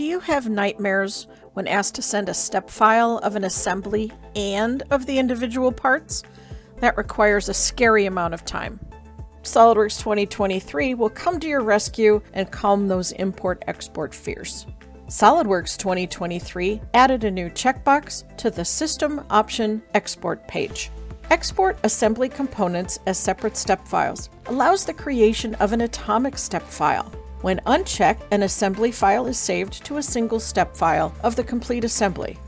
Do you have nightmares when asked to send a step file of an assembly and of the individual parts? That requires a scary amount of time. SOLIDWORKS 2023 will come to your rescue and calm those import-export fears. SOLIDWORKS 2023 added a new checkbox to the System Option Export page. Export assembly components as separate step files allows the creation of an atomic step file when unchecked, an assembly file is saved to a single step file of the complete assembly.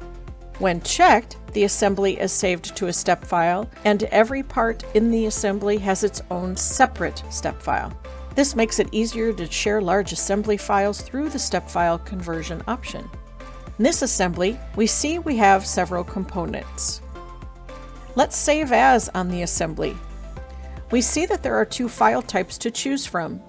When checked, the assembly is saved to a step file, and every part in the assembly has its own separate step file. This makes it easier to share large assembly files through the step file conversion option. In this assembly, we see we have several components. Let's save as on the assembly. We see that there are two file types to choose from,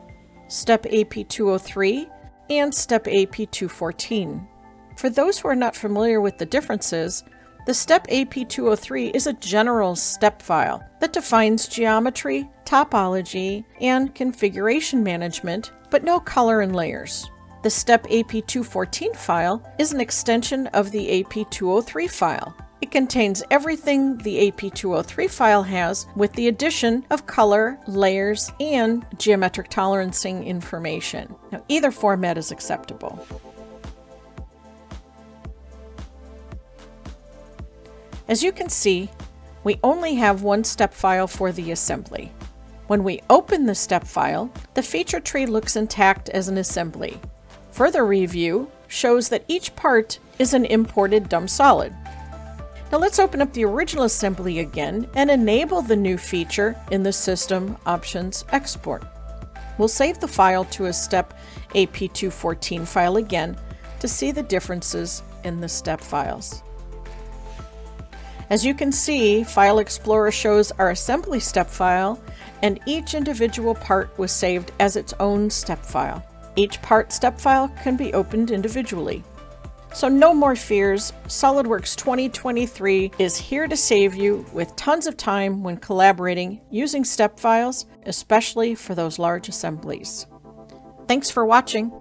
Step AP203, and Step AP214. For those who are not familiar with the differences, the Step AP203 is a general step file that defines geometry, topology, and configuration management, but no color and layers. The Step AP214 file is an extension of the AP203 file, it contains everything the AP203 file has with the addition of color, layers, and geometric tolerancing information. Now, either format is acceptable. As you can see, we only have one step file for the assembly. When we open the step file, the feature tree looks intact as an assembly. Further review shows that each part is an imported dumb solid. Now let's open up the original assembly again and enable the new feature in the System Options Export. We'll save the file to a step AP214 file again to see the differences in the step files. As you can see, File Explorer shows our assembly step file and each individual part was saved as its own step file. Each part step file can be opened individually. So no more fears, SOLIDWORKS 2023 is here to save you with tons of time when collaborating using step files, especially for those large assemblies. Thanks for watching.